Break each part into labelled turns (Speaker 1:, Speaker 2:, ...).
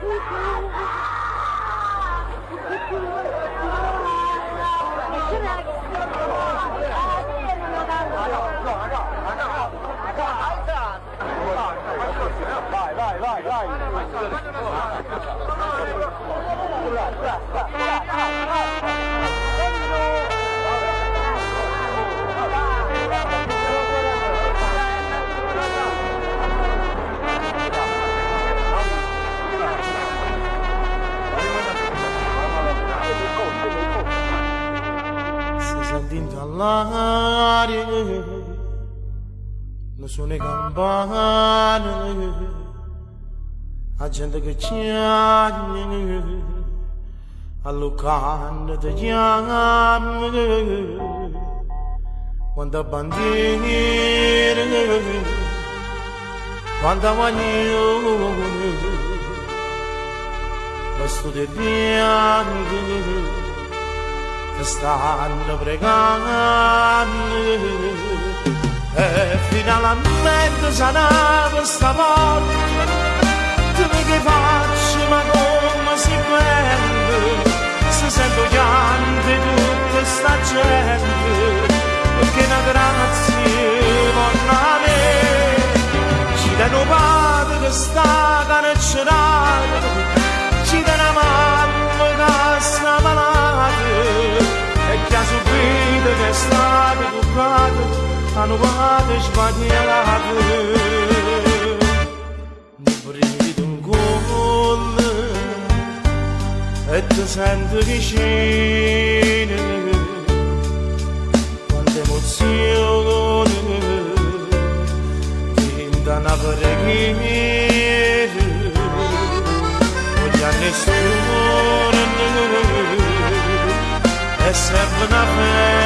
Speaker 1: 来来来来！in the Lord. No sooner gone, agenda ke chyan alukan de yam wanda bandir wanda wanyu vastu de stanno pregando. E finalmente sanava stavolta tu che faccio ma come si prende sanovates bagnalavë Në brinjit në gollë E të sendë gëshinë Quante emozioni Kinda në përgjirë Ogni stupore E sempre una fede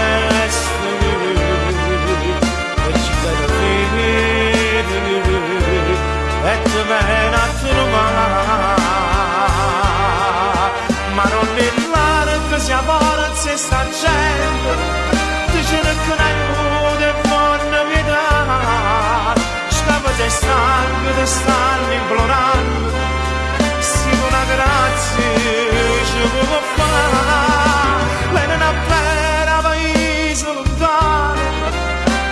Speaker 1: di stanno implorando sì una grazia ci può fare. Lei non appena paese lontano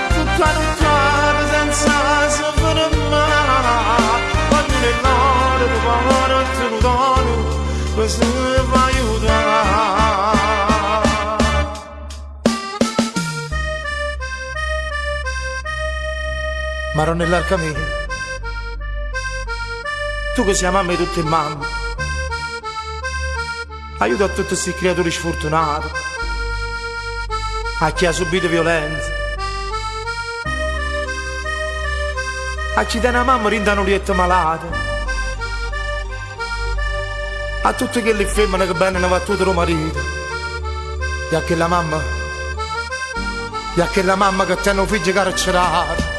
Speaker 1: tutta lontana senza sapere mai quando nell'ora di cuore te lo dono questo mi va aiutare Maronell'arca mia tu che sei mamma di tutte le mamme. Aiuta a tutti questi creatori sfortunati. A chi ha subito violenza. A chi da una mamma rindano lietta malata a tutte quelle femmine che bene ne va tutto il marito. E a quella mamma. E a quella mamma che hanno figli carcerati